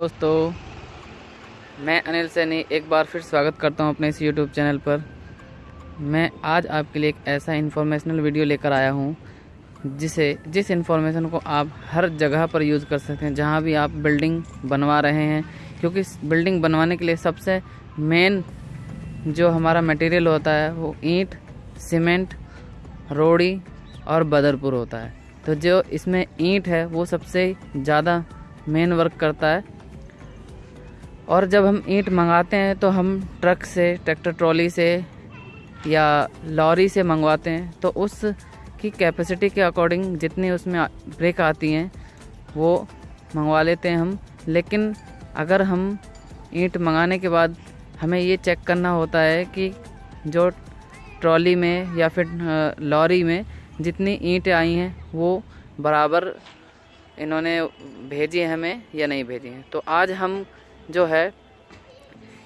दोस्तों, मैं अनिल सैनी एक बार फिर स्वागत करता हूँ अपने इस यूट्यूब चैनल पर। मैं आज आपके लिए एक ऐसा इन्फॉर्मेशनल वीडियो लेकर आया हूँ, जिसे, जिस इन्फॉर्मेशन को आप हर जगह पर यूज़ कर सकते हैं, जहाँ भी आप बिल्डिंग बनवा रहे हैं, क्योंकि बिल्डिंग बनवाने के लिए सबसे मेन जो हमारा मटेरियल होता है, वो ईंट सीमेंट रोड़ी और बदरपुर होता है। तो जो इसमें ईंट है, वो सबसे ज़्यादा मेन वर्क करता है। और जब हम ईंट मंगाते हैं तो हम ट्रक से, ट्रैक्टर ट्रॉली से या लॉरी से मंगवाते हैं तो उस की कैपेसिटी के अकॉर्डिंग जितनी उसमें ब्रेक आती हैं, वो मंगवा लेते हैं हम। लेकिन अगर हम ईंट मंगाने के बाद हमें ये चेक करना होता है कि जो ट्रॉली में या फिर लॉरी में जितनी ईंटें आई हैं, वो बराबर इन्होंने भेजी हमें या नहीं भेजी हैं। तो आज हम जो है,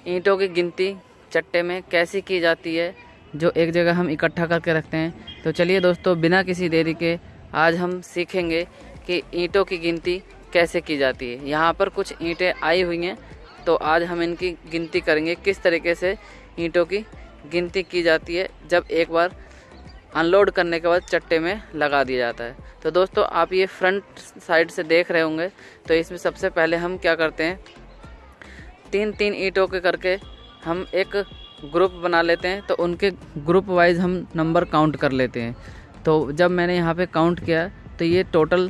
ईंटों की गिनती चट्टे में कैसी की जाती है, जो एक जगह हम इकट्ठा करके रखते हैं। तो चलिए दोस्तों, बिना किसी देरी के आज हम सीखेंगे कि ईंटों की गिनती कैसे की जाती है। यहाँ पर कुछ ईंटें आई हुई हैं तो आज हम इनकी गिनती करेंगे, किस तरीके से ईंटों की गिनती की जाती है, जब एक बार अनलोड करने के बाद चट्टे में लगा दिया जाता है। तो दोस्तों, आप ये फ्रंट साइड से देख रहे होंगे तो इसमें सबसे पहले हम क्या करते हैं तीन तीन ईंटों के करके हम एक ग्रुप बना लेते हैं तो उनके ग्रुप वाइज हम नंबर काउंट कर लेते हैं। तो जब मैंने यहाँ पे काउंट किया तो ये टोटल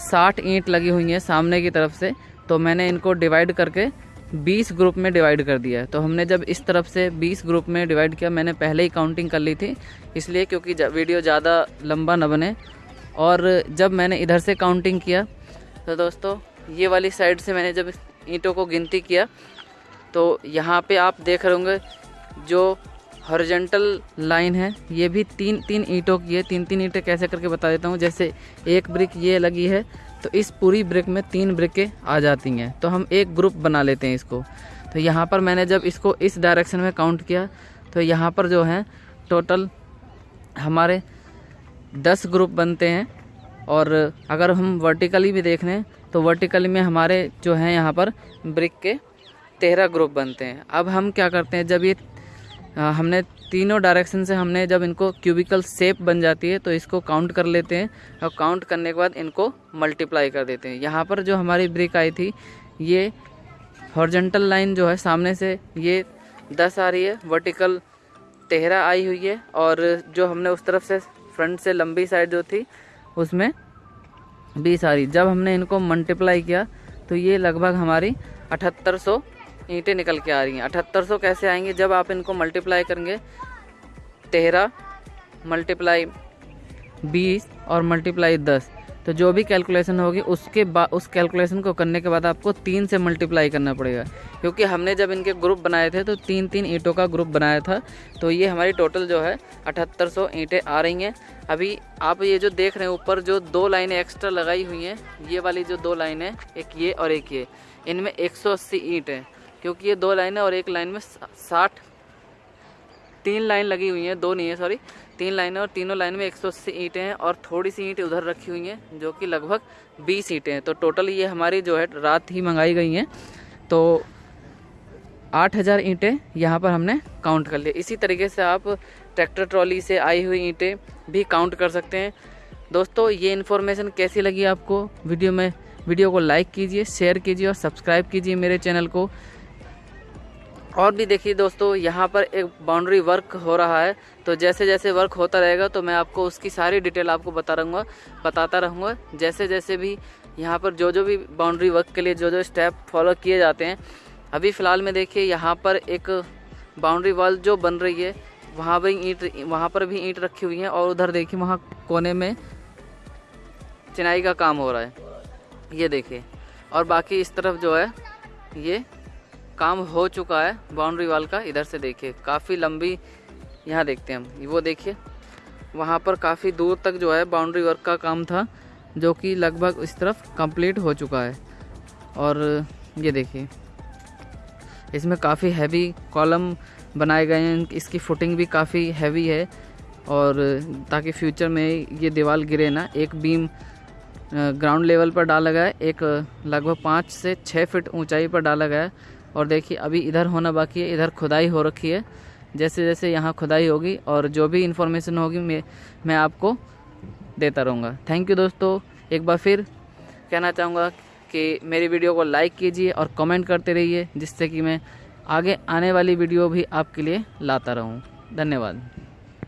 साठ ईंट लगी हुई हैं सामने की तरफ़ से तो मैंने इनको डिवाइड करके 20 ग्रुप में डिवाइड कर दिया। तो हमने जब इस तरफ़ से 20 ग्रुप में डिवाइड किया, मैंने पहले ही काउंटिंग कर ली थी, इसलिए क्योंकि वीडियो ज़्यादा लंबा न बने। और जब मैंने इधर से काउंटिंग किया तो दोस्तों, ये वाली साइड से मैंने जब ईंटों को गिनती किया तो यहाँ पे आप देख रहे होंगे जो हॉरिजेंटल लाइन है, ये भी तीन तीन ईंटों की है। तीन तीन ईंटें कैसे करके बता देता हूँ, जैसे एक ब्रिक ये लगी है तो इस पूरी ब्रिक में तीन ब्रिकें आ जाती हैं। तो हम एक ग्रुप बना लेते हैं इसको। तो यहाँ पर मैंने जब इसको इस डायरेक्शन में काउंट किया तो यहाँ पर जो है टोटल हमारे दस ग्रुप बनते हैं। और अगर हम वर्टिकली भी देख लें तो वर्टिकल में हमारे जो हैं यहाँ पर ब्रिक के तेरह ग्रुप बनते हैं। अब हम क्या करते हैं, जब ये हमने तीनों डायरेक्शन से हमने जब इनको क्यूबिकल शेप बन जाती है तो इसको काउंट कर लेते हैं और काउंट करने के बाद इनको मल्टीप्लाई कर देते हैं। यहाँ पर जो हमारी ब्रिक आई थी, ये हॉर्जेंटल लाइन जो है, सामने से ये दस आ रही है वर्टिकल तेरह आई हुई है और जो हमने उस तरफ़ से फ्रंट से लंबी साइड जो थी, उसमें बीस आ रही जब हमने इनको मल्टीप्लाई किया तो ये लगभग हमारी अठहत्तर सौ ईंटें निकल के आ रही हैं। अठहत्तर सौ कैसे आएँगी? जब आप इनको मल्टीप्लाई करेंगे, तेरह मल्टीप्लाई बीस और मल्टीप्लाई दस। तो जो भी कैलकुलेशन होगी, उसके बाद उस कैलकुलेशन को करने के बाद आपको तीन से मल्टीप्लाई करना पड़ेगा। क्योंकि हमने जब इनके ग्रुप बनाए थे तो तीन तीन ईंटों का ग्रुप बनाया था। तो ये हमारी टोटल जो है, अठहत्तर सौ ईंटें आ रही हैं। अभी आप ये जो देख रहे हैं, ऊपर जो दो लाइनें एक्स्ट्रा लगाई हुई हैं, ये वाली जो दो लाइन, एक ये और एक ये, इनमें एक सौ अस्सी ईंट है। क्योंकि ये दो लाइन और एक लाइन में साठ, तीन लाइन लगी हुई हैं, दो नहीं है सॉरी तीन लाइनें और तीनों लाइन में एक सौ अस्सी ईंटें हैं और थोड़ी सी ईंटें उधर रखी हुई हैं, जो कि लगभग बीस ईंटें हैं। तो टोटल ये हमारी जो है रात ही मंगाई गई हैं। तो आठ हज़ार ईंटें यहाँ पर हमने काउंट कर लिए। इसी तरीके से आप ट्रैक्टर ट्रॉली से आई हुई ईंटें भी काउंट कर सकते हैं। दोस्तों, ये इन्फॉर्मेशन कैसी लगी आपको वीडियो में? वीडियो को लाइक कीजिए, शेयर कीजिए और सब्सक्राइब कीजिए मेरे चैनल को। और भी देखिए दोस्तों, यहाँ पर एक बाउंड्री वर्क हो रहा है। तो जैसे जैसे वर्क होता रहेगा तो मैं आपको उसकी सारी डिटेल आपको बता रहूँगा, बताता रहूँगा। जैसे जैसे भी यहाँ पर जो जो भी बाउंड्री वर्क के लिए जो जो स्टेप फॉलो किए जाते हैं, अभी फ़िलहाल में देखिए यहाँ पर एक बाउंड्री वॉल जो बन रही है, वहाँ भी ईंट, वहाँ पर भी ईंट रखी हुई है और उधर देखिए वहाँ कोने में चिनाई का काम हो रहा है। ये देखिए, और बाकी इस तरफ़ जो है, ये काम हो चुका है बाउंड्री वाल का, इधर से देखिए, काफ़ी लंबी यहाँ देखते हैं हम, वो देखिए, वहाँ पर काफ़ी दूर तक जो है बाउंड्री वर्क का काम था, जो कि लगभग इस तरफ़ कंप्लीट हो चुका है, और ये देखिए, इसमें काफ़ी हैवी कॉलम बनाए गए हैं, इसकी फुटिंग भी काफ़ी हैवी है, और ताकि फ्यूचर में ये दीवार गिरे ना, एक बीम ग्राउंड लेवल पर डाला गया है, एक लगभग पाँच से छः फीट ऊंचाई पर डाला गया है और देखिए, अभी इधर होना बाकी है, इधर खुदाई हो रखी है। जैसे जैसे यहाँ खुदाई होगी और जो भी इन्फॉर्मेशन होगी, मैं मैं आपको देता रहूँगा। थैंक यू दोस्तों। एक बार फिर कहना चाहूँगा कि मेरी वीडियो को लाइक कीजिए और कमेंट करते रहिए, जिससे कि मैं आगे आने वाली वीडियो भी आपके लिए लाता रहूँ। धन्यवाद।